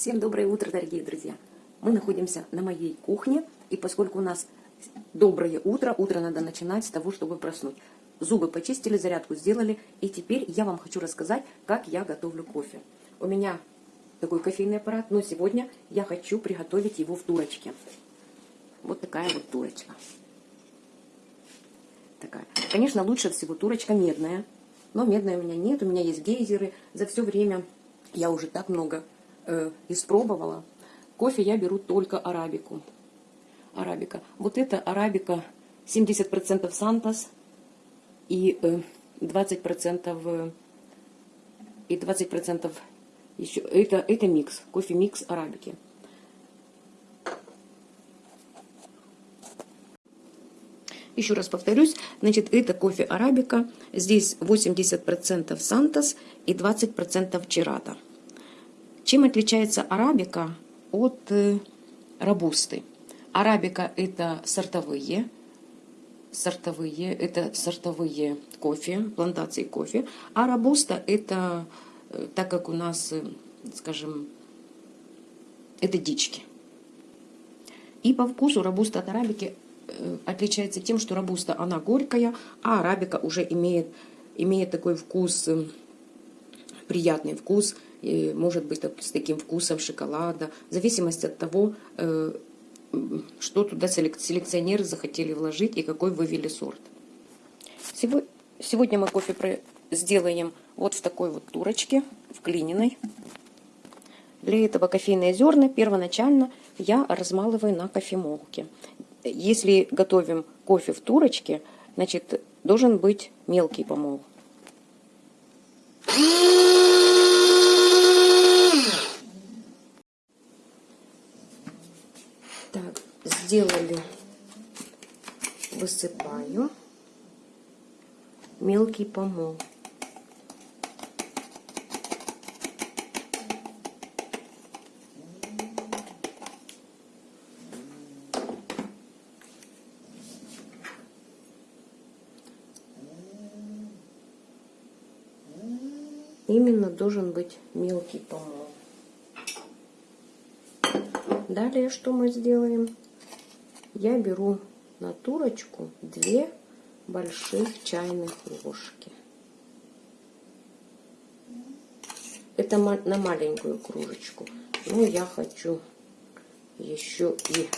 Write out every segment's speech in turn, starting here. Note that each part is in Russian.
Всем доброе утро, дорогие друзья! Мы находимся на моей кухне, и поскольку у нас доброе утро, утро надо начинать с того, чтобы проснуть. Зубы почистили, зарядку сделали, и теперь я вам хочу рассказать, как я готовлю кофе. У меня такой кофейный аппарат, но сегодня я хочу приготовить его в турочке. Вот такая вот турочка. Такая. Конечно, лучше всего турочка медная, но медной у меня нет, у меня есть гейзеры. За все время я уже так много э, испробовала. Кофе я беру только арабику. Арабика. Вот это арабика 70% Сантос и э, 20% э, и 20% еще. Это, это микс. Кофе микс арабики. Еще раз повторюсь, значит, это кофе арабика. Здесь 80% Сантос и 20% Чирата. Чем отличается арабика от э, робусты? Арабика это сортовые, сортовые, это сортовые кофе, плантации кофе, а робуста это, э, так как у нас, э, скажем, это дички. И по вкусу робуста от арабики отличается тем, что робуста она горькая, а арабика уже имеет, имеет такой вкус, приятный вкус, может быть с таким вкусом шоколада, в зависимости от того, э, что туда селекционеры захотели вложить и какой вывели сорт. Сегодня мы кофе сделаем вот в такой вот турочке, в глиняной. Для этого кофейные зерна первоначально я размалываю на кофемолке. Если готовим кофе в турочке, значит, должен быть мелкий помол. Так, сделали, высыпаю мелкий помол. Именно должен быть мелкий помол. Далее что мы сделаем? Я беру на турочку две больших чайных ложки. Это на маленькую кружечку. Но я хочу еще и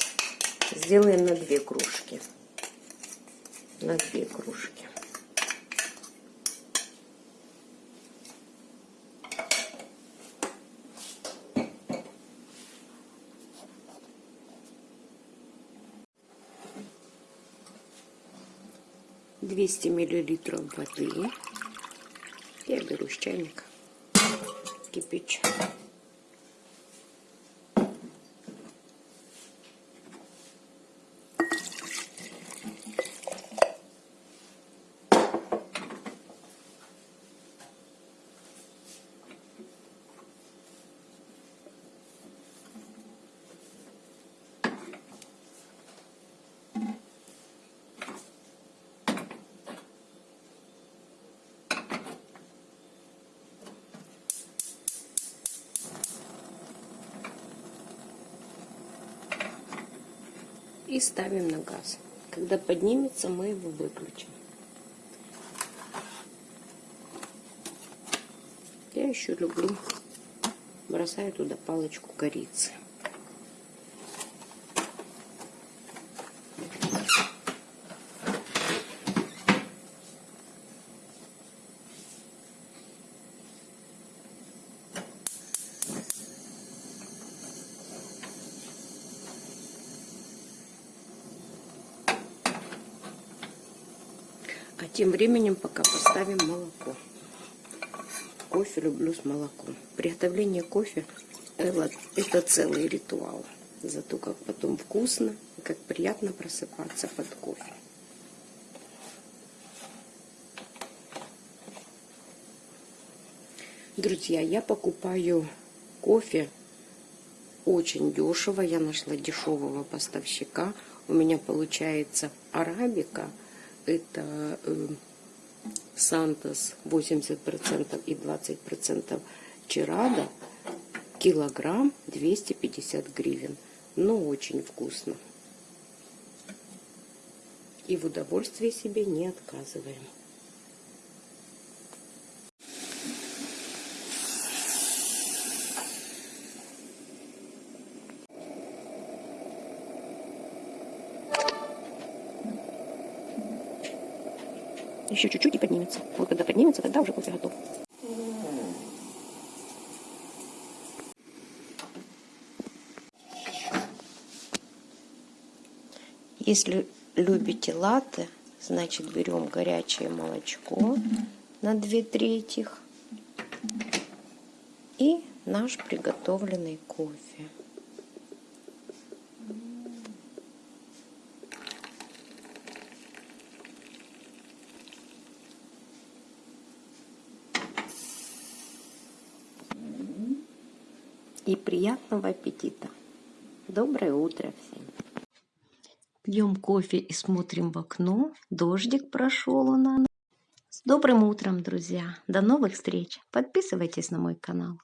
сделаем на две кружки. На две кружки. 200 миллилитров воды. Я беру с чайника, кипячу. И ставим на газ. Когда поднимется, мы его выключим. Я еще люблю, бросаю туда палочку корицы. А тем временем пока поставим молоко. Кофе люблю с молоком. Приготовление кофе это целый ритуал. Зато как потом вкусно как приятно просыпаться под кофе. Друзья, я покупаю кофе очень дешево. Я нашла дешевого поставщика. У меня получается арабика – это э, Сантос 80% и 20% Чирада. Килограмм 250 гривен. Но очень вкусно. И в удовольствии себе не отказываем. Еще чуть-чуть и поднимется. Вот когда поднимется, тогда уже кофе готов. Если любите латте, значит берем горячее молочко на 2 трети и наш приготовленный кофе. И приятного аппетита! Доброе утро всем! Пьем кофе и смотрим в окно. Дождик прошел у нас. С добрым утром, друзья! До новых встреч! Подписывайтесь на мой канал.